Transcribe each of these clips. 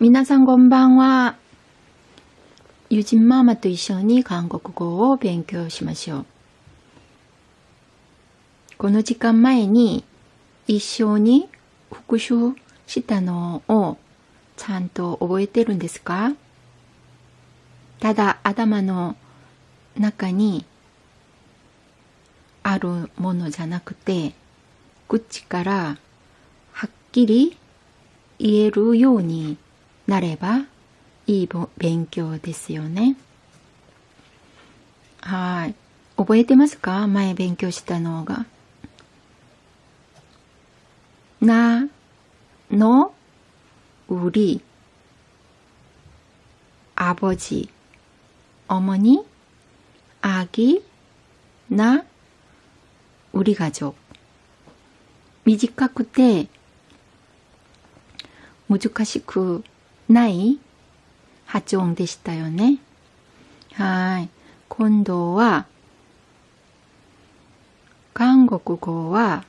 皆さんこんばんは。ゆじんママと一緒に韓国語を勉強しましょう。この時間前に一緒に復習したのをちゃんと覚えてるんですか？ただ頭の中にあるものじゃなくて口からはっきり言えるようになればいい勉強ですよね。はい。覚えてますか？前勉強したのが。な、の、うり、あぼじ、おもに、あぎ、な、うりがじょ。短くて、難しくない？発音でしたよね。はい。今度は、韓国語は、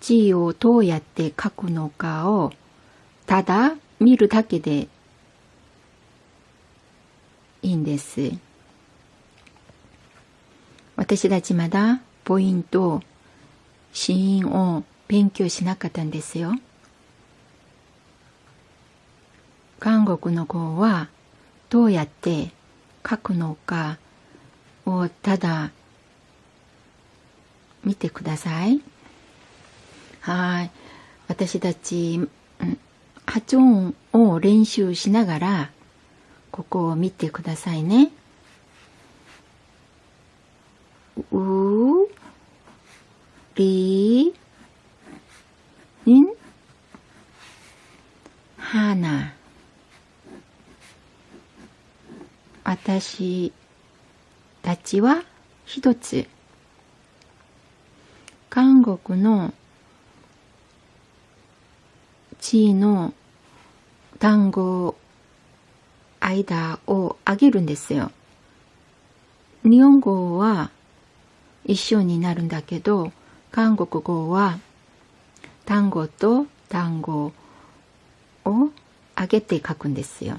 字をどうやって書くのかを、ただ見るだけでいいんです。私たちまだポイント、シーンを勉強しなかったんですよ。韓国の語はどうやって書くのかをただ見てください。はい。私たち、発音を練習しながら、ここを見てくださいね。う、り、ん、はな。私たちは一つ。韓国の地位の単語間を上げるんですよ。日本語は一緒になるんだけど、韓国語は単語と単語を上げて書くんですよ。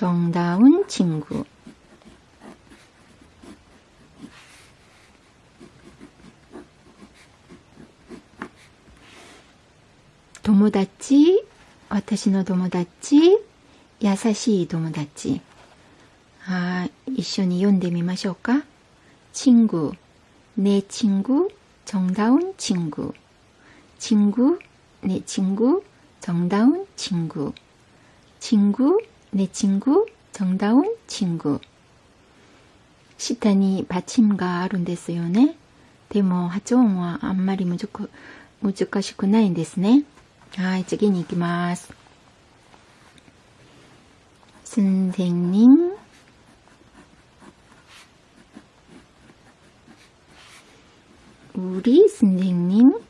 정다운 친구. 도모다치 와타시노 도모다치 야사시 도모다치. 아, 이쇼니 연대미마쇼까? 친구. 내 친구 정다운 친구. 친구 내 친구 정다운 친구. 친구 내 친구 정다운 친구. 시타니 받침가 아룬데스요네. 데모 하종와 안마리 무조건 무조건 나인 데스네. 아 저기 니기마스. 선생님. 우리 선생님.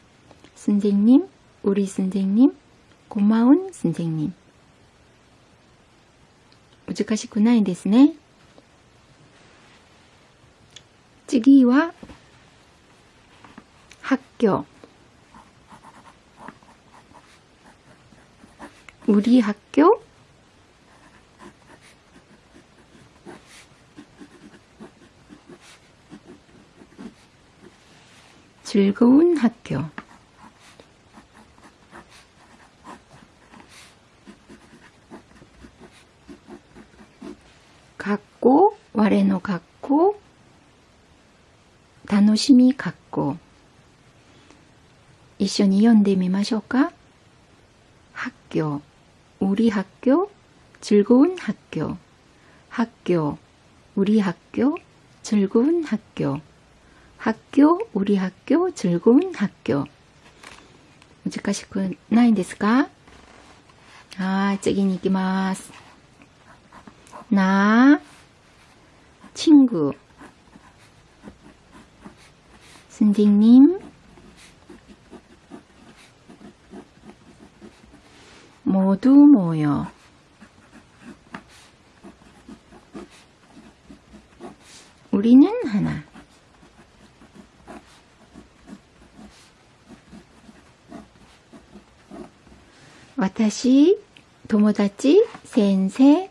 선생님, 우리 선생님, 고마운 선생님. 우직하시구나ですね. 次は 학교 우리 학교 즐거운 학교 갖고, 我の 갖고, 楽しみ 갖고. 一緒に読んでみましょうか 학교, 우리 학교, 즐거운 학교. 학교, 우리 학교, 즐거운 학교. 학교, 우리 학교, 즐거운 학교. 難しくないですかはい、次に行きます。 나, 친구, 선생님, 모두 모여. 우리는 하나. 와타시 도모다치 센세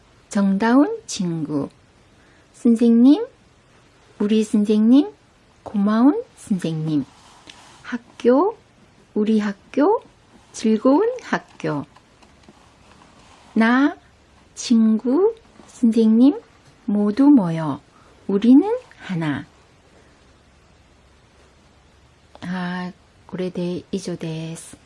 정다운 친구. 선생님, 우리 선생님, 고마운 선생님. 학교, 우리 학교, 즐거운 학교. 나, 친구, 선생님, 모두 모여 우리는 하나. 아, これで以上です。